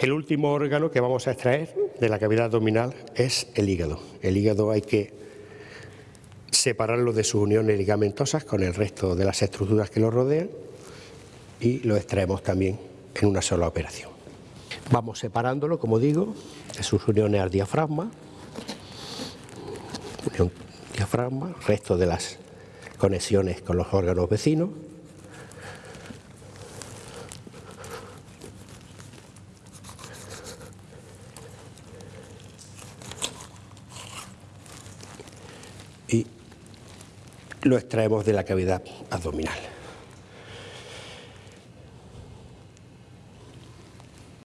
El último órgano que vamos a extraer de la cavidad abdominal es el hígado. El hígado hay que separarlo de sus uniones ligamentosas con el resto de las estructuras que lo rodean y lo extraemos también en una sola operación. Vamos separándolo, como digo, de sus uniones al diafragma, unión diafragma, resto de las conexiones con los órganos vecinos, y lo extraemos de la cavidad abdominal.